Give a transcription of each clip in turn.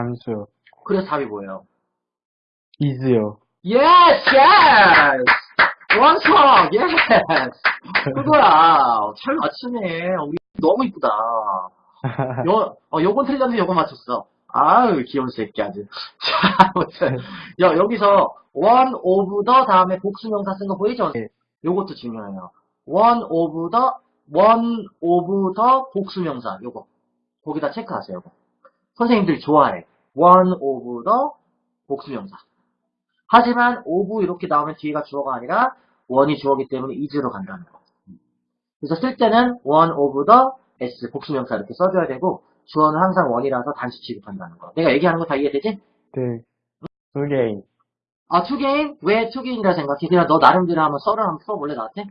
잠수요. 그래서 답이 뭐예요? is요. Yes, yes! 원석, yes! 그거야. 잘 맞추네. 우리 너무 이쁘다. 요, 어, 요건 틀렸는데 요건 맞췄어. 아유, 귀여운 새끼 아주. 자, 아무튼. 야, 여기서 one of the 다음에 복수명사 쓴 거 보이죠? 네. 요것도 중요해요. one of the, one of the 복수명사. 요거. 거기다 체크하세요. 요거. 선생님들이 좋아해. One of the 복수명사. 하지만 of 이렇게 나오면 뒤에가 주어가 아니라 one이 주어기 때문에 is로 간다는 거. 그래서 쓸 때는 one of the s 복수명사 이렇게 써줘야 되고 주어는 항상 one이라서 단수 취급한다는 거. 내가 얘기하는 거 다 이해되지? 네. 두 개인. 아, 투게임? 왜 투게임이라 생각해? 그냥 너 나름대로 한번 썰을 한번 풀어볼래, 나한테?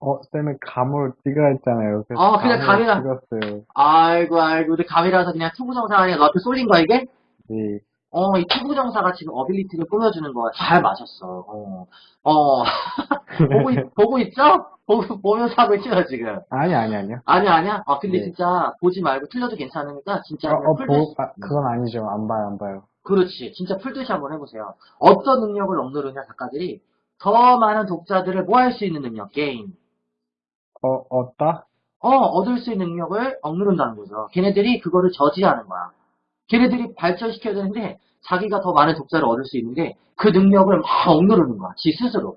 어, 쌤은 감을 찍어야 했잖아요. 그래서 어, 그냥 감을 감이라- 찍었어요. 아이고, 아이고, 근데 감이라서 그냥 투부정사가 아니라 너한테 쏠린 거야, 이게? 네. 어, 이 투부정사가 지금 ability를 꾸며주는 거야. 잘 맞았어. 어, 어. 보고, 있, 보고 있죠? 보고, 보면서 하고 있죠, 지금? 아니, 아니, 아니요. 아니야, 아니야? 아, 근데 네. 진짜 보지 말고 틀려도 괜찮으니까 진짜 어, 어, 풀듯이, 보, 아, 그건 아니죠. 안 봐요, 안 봐요. 그렇지. 진짜 풀듯이 한번 해보세요. 어떤 능력을 억누르냐, 작가들이? 더 많은 독자들을 뭐 할 수 있는 능력, 게임. 어, 얻다? 어, 얻을 수 있는 능력을 억누른다는 거죠. 걔네들이 그거를 저지하는 거야. 걔네들이 발전시켜야 되는데, 자기가 더 많은 독자를 얻을 수 있는데, 그 능력을 막 억누르는 거야. 지 스스로.